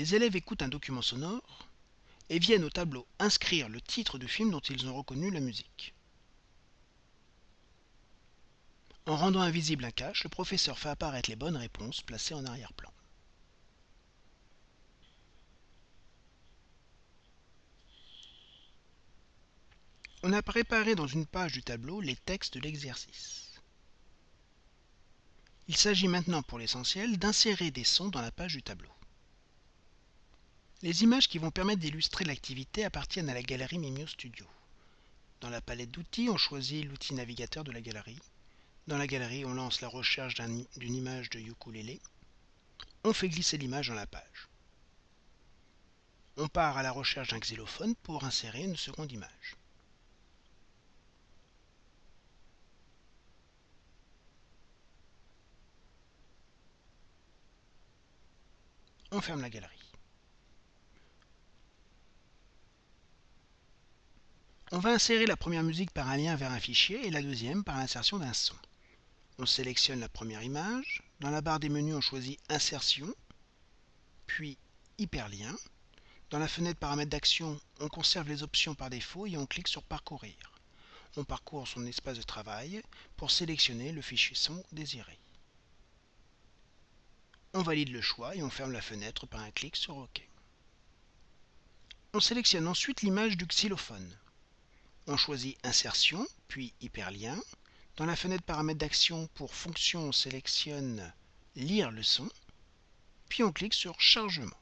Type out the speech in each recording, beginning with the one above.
Les élèves écoutent un document sonore et viennent au tableau inscrire le titre du film dont ils ont reconnu la musique. En rendant invisible un cache, le professeur fait apparaître les bonnes réponses placées en arrière-plan. On a préparé dans une page du tableau les textes de l'exercice. Il s'agit maintenant pour l'essentiel d'insérer des sons dans la page du tableau. Les images qui vont permettre d'illustrer l'activité appartiennent à la galerie Mimio Studio. Dans la palette d'outils, on choisit l'outil navigateur de la galerie. Dans la galerie, on lance la recherche d'une image de ukulélé. On fait glisser l'image dans la page. On part à la recherche d'un xylophone pour insérer une seconde image. On ferme la galerie. On va insérer la première musique par un lien vers un fichier et la deuxième par l'insertion d'un son. On sélectionne la première image. Dans la barre des menus, on choisit Insertion, puis Hyperlien. Dans la fenêtre Paramètres d'action, on conserve les options par défaut et on clique sur Parcourir. On parcourt son espace de travail pour sélectionner le fichier son désiré. On valide le choix et on ferme la fenêtre par un clic sur OK. On sélectionne ensuite l'image du xylophone. On choisit Insertion, puis Hyperlien. Dans la fenêtre Paramètres d'action pour fonction, on sélectionne Lire le son, puis on clique sur Chargement.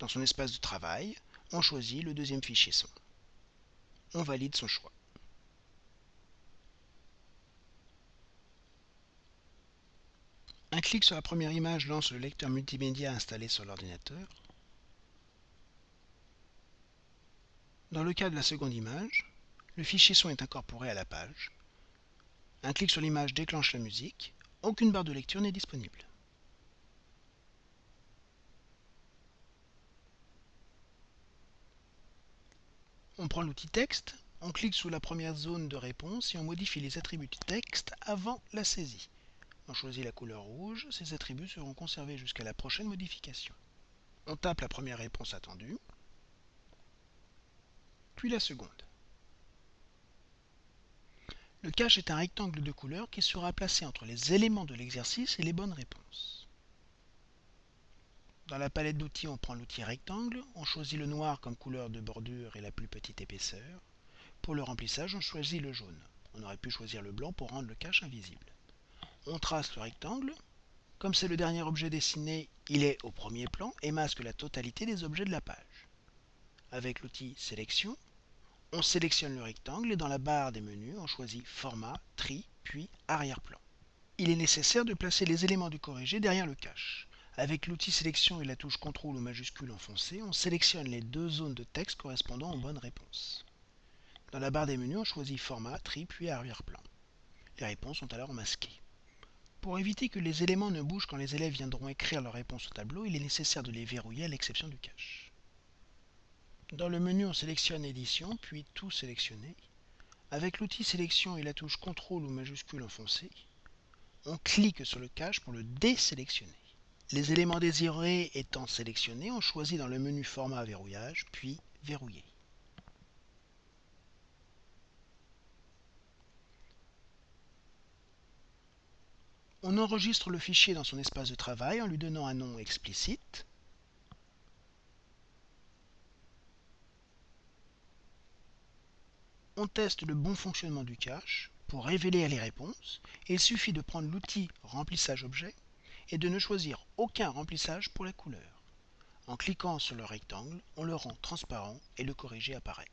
Dans son espace de travail, on choisit le deuxième fichier son. On valide son choix. Un clic sur la première image lance le lecteur multimédia installé sur l'ordinateur. Dans le cas de la seconde image, le fichier son est incorporé à la page. Un clic sur l'image déclenche la musique. Aucune barre de lecture n'est disponible. On prend l'outil texte, on clique sous la première zone de réponse et on modifie les attributs du texte avant la saisie. On choisit la couleur rouge, ces attributs seront conservés jusqu'à la prochaine modification. On tape la première réponse attendue, la seconde. Le cache est un rectangle de couleur qui sera placé entre les éléments de l'exercice et les bonnes réponses. Dans la palette d'outils, on prend l'outil rectangle, on choisit le noir comme couleur de bordure et la plus petite épaisseur. Pour le remplissage, on choisit le jaune. On aurait pu choisir le blanc pour rendre le cache invisible. On trace le rectangle. Comme c'est le dernier objet dessiné, il est au premier plan et masque la totalité des objets de la page. Avec l'outil Sélection, on sélectionne le rectangle et dans la barre des menus, on choisit Format, Tri, puis Arrière-plan. Il est nécessaire de placer les éléments du corrigé derrière le cache. Avec l'outil Sélection et la touche CTRL ou majuscule enfoncée, on sélectionne les deux zones de texte correspondant aux bonnes réponses. Dans la barre des menus, on choisit Format, Tri, puis Arrière-plan. Les réponses sont alors masquées. Pour éviter que les éléments ne bougent quand les élèves viendront écrire leurs réponses au tableau, il est nécessaire de les verrouiller à l'exception du cache. Dans le menu, on sélectionne Édition, puis Tout sélectionner. Avec l'outil Sélection et la touche CTRL ou majuscule enfoncée, on clique sur le cache pour le désélectionner. Les éléments désirés étant sélectionnés, on choisit dans le menu Format Verrouillage, puis Verrouiller. On enregistre le fichier dans son espace de travail en lui donnant un nom explicite. On teste le bon fonctionnement du cache. Pour révéler les réponses, il suffit de prendre l'outil Remplissage objet et de ne choisir aucun remplissage pour la couleur. En cliquant sur le rectangle, on le rend transparent et le corrigé apparaît.